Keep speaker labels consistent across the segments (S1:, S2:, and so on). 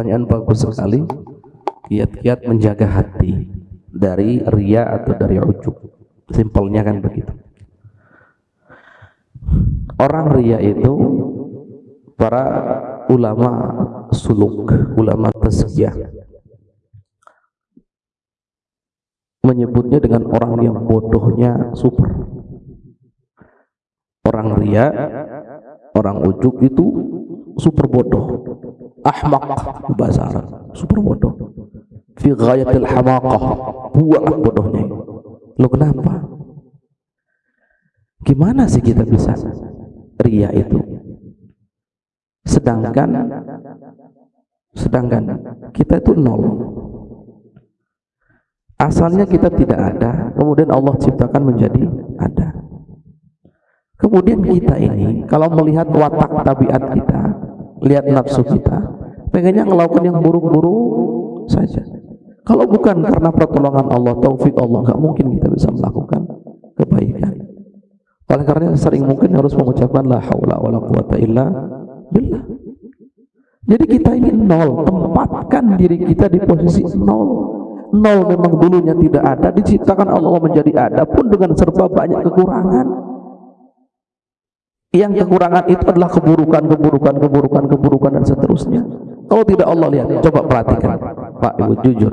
S1: Pertanyaan bagus sekali. Kiat-kiat menjaga hati dari ria atau dari ujub. Simpelnya kan begitu. Orang ria itu para ulama suluk, ulama tazkiyah menyebutnya dengan orang yang bodohnya super. Orang ria, orang ujub itu super bodoh ahmak bahasa Arab super bodoh fi ghayatil hamaqah buang bodohnya. Lo kenapa? Gimana sih kita bisa ria itu? Sedangkan sedangkan kita itu nol. Asalnya kita tidak ada kemudian Allah ciptakan menjadi ada. Kemudian kita ini kalau melihat watak tabiat kita lihat nafsu kita. Pengennya melakukan yang buruk-buruk saja. Kalau bukan karena pertolongan Allah taufik Allah nggak mungkin kita bisa melakukan kebaikan. Oleh karena sering mungkin harus mengucapkan la haula wala quwata illa billah. Jadi kita ini nol. Tempatkan diri kita di posisi nol. Nol memang dulunya tidak ada. Diciptakan Allah menjadi ada pun dengan serba banyak kekurangan yang kekurangan itu adalah keburukan, keburukan, keburukan, keburukan dan seterusnya. Kalau tidak Allah lihat, coba perhatikan, Pak Ibu jujur.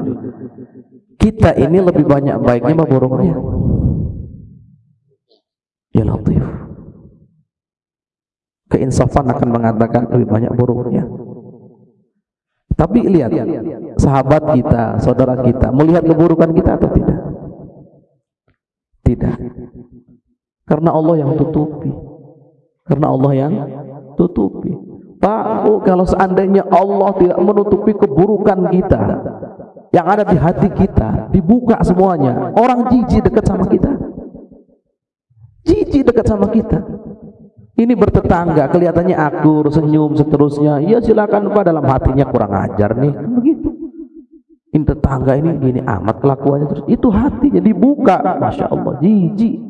S1: Kita ini lebih banyak baiknya apa buruknya? Ya Latif. Keinsafan akan mengatakan lebih banyak buruknya. Tapi lihat, sahabat kita, saudara kita, melihat keburukan kita atau tidak? Tidak. Karena Allah yang tutupi. Karena Allah yang tutupi. Pak, oh, kalau seandainya Allah tidak menutupi keburukan kita yang ada di hati kita, dibuka semuanya, orang jijik dekat sama kita. Jijik dekat sama kita. Ini bertetangga, kelihatannya akur, senyum, seterusnya. Ya silakan Pak dalam hatinya kurang ajar nih, kan begitu. Ini tetangga ini gini amat kelakuannya terus. Itu hatinya dibuka, masya Allah, jijik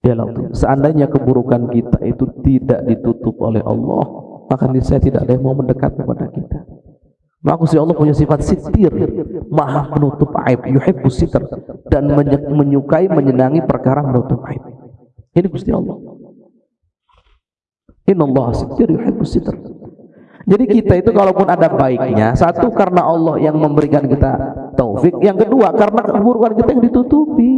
S1: orang. Ya Allah, seandainya keburukan kita itu tidak ditutup oleh Allah, maka saya tidak ada yang mau mendekat kepada kita. Maka si Allah punya sifat sitir, maha menutup aib, yuhibbus sitir dan menyukai menyenangi perkara menutup aib. Ini Gusti Allah. Inna Allah sitir yuhibbus sitir. Jadi kita itu kalaupun ada baiknya, satu karena Allah yang memberikan kita taufik, yang kedua karena keburukan kita yang ditutupi.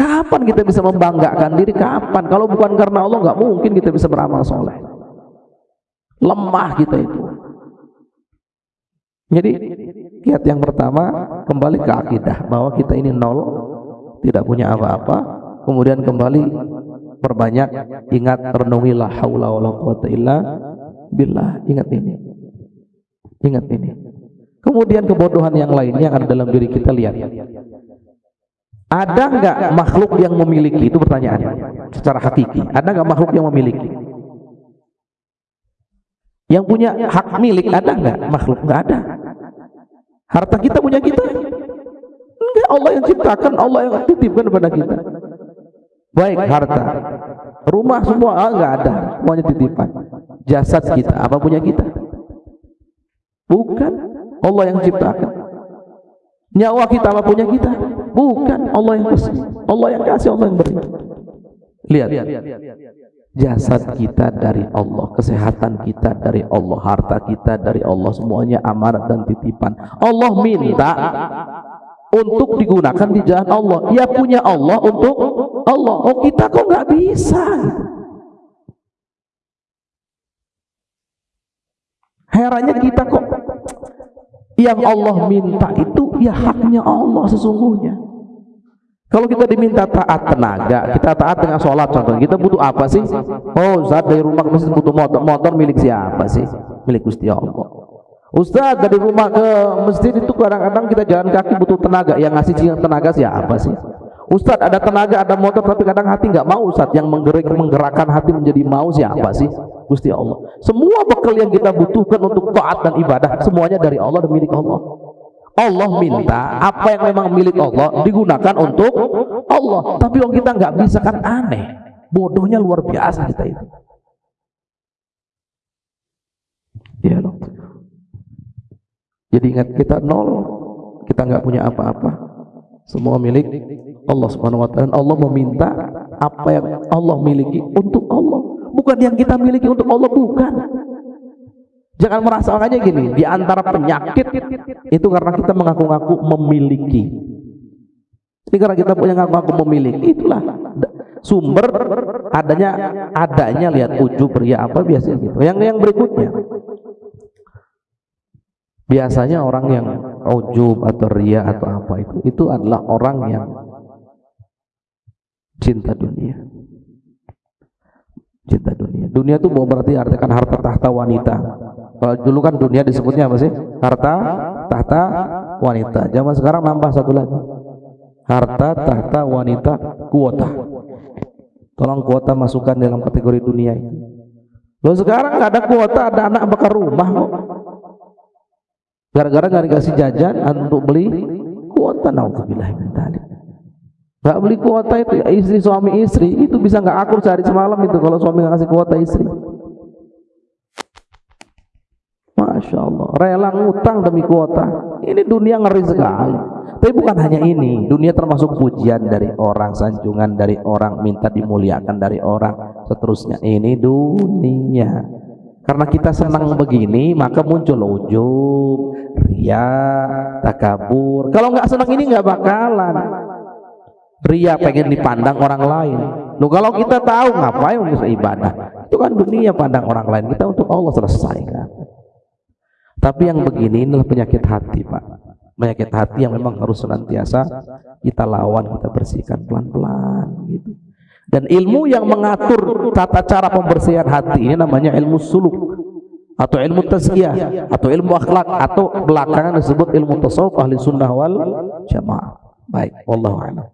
S1: Kapan kita bisa membanggakan diri? Kapan? Kalau bukan karena Allah nggak mungkin kita bisa beramal soleh. Lemah kita itu. Jadi kiat yang pertama kembali ke akidah bahwa kita ini nol, tidak punya apa-apa. Kemudian kembali perbanyak ingat renungilah haula wala quwata illa billah. Ingat ini. Ingat ini. Kemudian kebodohan yang lainnya yang ada dalam diri kita lihat. Ada nggak makhluk yang memiliki? Itu pertanyaan secara hakiki. Ada nggak makhluk yang memiliki? Yang punya hak milik ada nggak makhluk? Nggak ada. Harta kita punya kita? Enggak, Allah yang ciptakan, Allah yang titipkan kepada kita. Baik harta, rumah semua ah, nggak ada, semuanya titipan. Jasad kita, apa punya kita? Bukan, Allah yang ciptakan. Nyawa kita apa punya kita? Bukan Allah yang kasih. Allah yang kasih, Allah yang beri. Lihat. Jasad kita dari Allah, kesehatan kita dari Allah, harta kita dari Allah, semuanya amanat dan titipan. Allah minta untuk digunakan di jalan Allah. Ya punya Allah untuk Allah. Oh kita kok nggak bisa? Herannya kita kok yang Allah minta itu ya haknya Allah sesungguhnya. Kalau kita diminta taat tenaga kita taat dengan sholat contohnya kita butuh apa sih? Oh Ustaz dari rumah ke masjid butuh motor. Motor milik siapa sih? Milik Gusti Allah. Ustaz dari rumah ke masjid itu kadang-kadang kita jalan kaki butuh tenaga. Yang ngasih tenaga siapa sih? Ustadz ada tenaga, ada motor, tapi kadang hati nggak mau Ustadz yang menggerak, menggerakkan hati menjadi mau siapa sih? Gusti Allah. Semua bekal yang kita butuhkan untuk taat dan ibadah semuanya dari Allah dan milik Allah. Allah minta apa yang memang milik Allah digunakan untuk Allah. Tapi orang kita nggak bisa kan aneh. Bodohnya luar biasa kita itu. Ya loh. Jadi ingat kita nol, kita nggak punya apa-apa. Semua milik Allah Subhanahu wa taala. Allah meminta apa yang Allah miliki untuk bukan yang kita miliki untuk Allah bukan. Jangan merasa aja gini di antara penyakit itu karena kita mengaku-ngaku memiliki. Ini karena kita punya ngaku-ngaku memiliki itulah. Sumber adanya adanya lihat ujub ria apa biasanya gitu. Yang yang berikutnya. Biasanya orang yang ujub atau ria atau apa itu itu adalah orang yang cinta dunia cinta dunia. Dunia itu mau berarti artikan harta tahta wanita. Kalau dulu kan dunia disebutnya apa sih? Harta tahta wanita. Zaman sekarang nambah satu lagi. Harta tahta wanita kuota. Tolong kuota masukkan dalam kategori dunia ini. Lo sekarang nggak ada kuota ada anak bakar rumah kok. Gara-gara nggak dikasih jajan untuk beli kuota naudzubillah min nggak beli kuota itu istri suami istri itu bisa nggak akur sehari semalam itu kalau suami nggak kasih kuota istri Masya Allah rela ngutang demi kuota ini dunia ngeri sekali tapi bukan hanya ini, dunia termasuk pujian dari orang, sanjungan dari orang, minta dimuliakan dari orang, seterusnya. Ini dunia. Karena kita senang begini, maka muncul ujub, ria, takabur. Kalau nggak senang ini nggak bakalan. Ria pengen dipandang orang lain. Loh kalau kita tahu ngapain bisa ibadah? Itu kan dunia pandang orang lain. Kita untuk Allah selesaikan. Tapi yang begini inilah penyakit hati, Pak penyakit hati yang memang harus senantiasa kita lawan, kita bersihkan pelan-pelan gitu. Dan ilmu yang mengatur tata cara pembersihan hati ini namanya ilmu suluk atau ilmu tazkiyah atau ilmu akhlak atau belakangan disebut ilmu tasawuf ahli sunnah wal jamaah. Baik, wallahu a'lam.